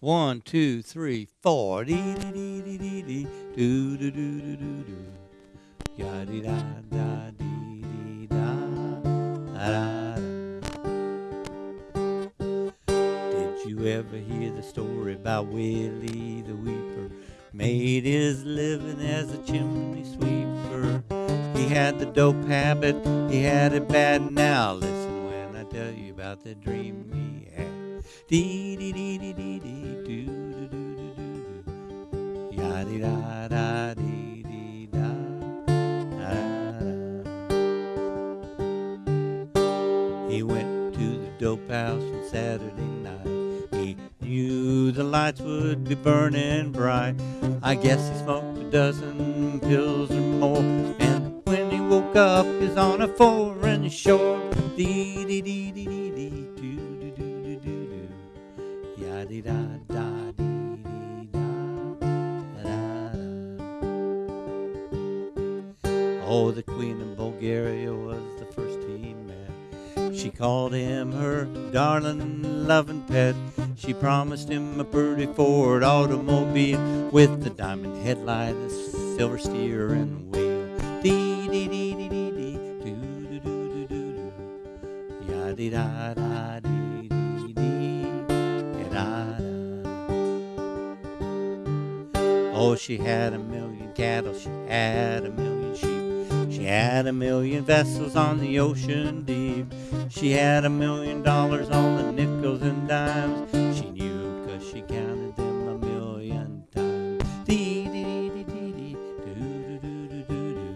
One, two, three, four. Dee dee dee dee dee dee. Do do do do do do. Ya dee da da dee dee da da. Did you ever hear the story about Willie the Weeper? Made his living as a chimney sweeper. He had the dope habit, he had it bad. Now listen when I tell you about the dream he. Dee dee dee dee dee dee do do do do do do. Ya dee da da dee dee da da da. He went to the dope house on Saturday night. He knew the lights would be burning bright. I guess he smoked a dozen pills or more. And when he woke up, he's on a foreign shore. Dee dee dee dee dee dee do dee da da dee dee da da da. Oh, the Queen of Bulgaria was the first he met. She called him her darling, loving pet. She promised him a pretty Ford automobile with the diamond headlight, a silver steering wheel. Dee dee dee dee dee dee, doo doo doo doo doo doo. Ya dee da da dee Oh, she had a million cattle, she had a million sheep. She had a million vessels on the ocean deep. She had a million dollars on the nickels and dimes. She knew 'cause she counted them a million times. Dee dee dee dee dee, doo doo doo doo doo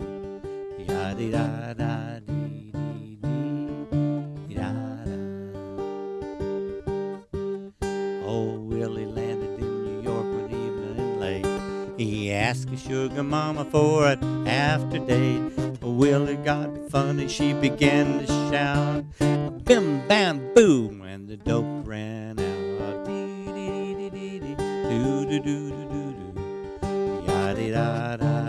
doo. Ya dee da da dee da da. Oh, Willie landed in He asked his sugar mama for an after date. Willie got funny, she began to shout. Bim bam boom, and the dope ran out. Dee dee dee dee dee, doo doo doo doo doo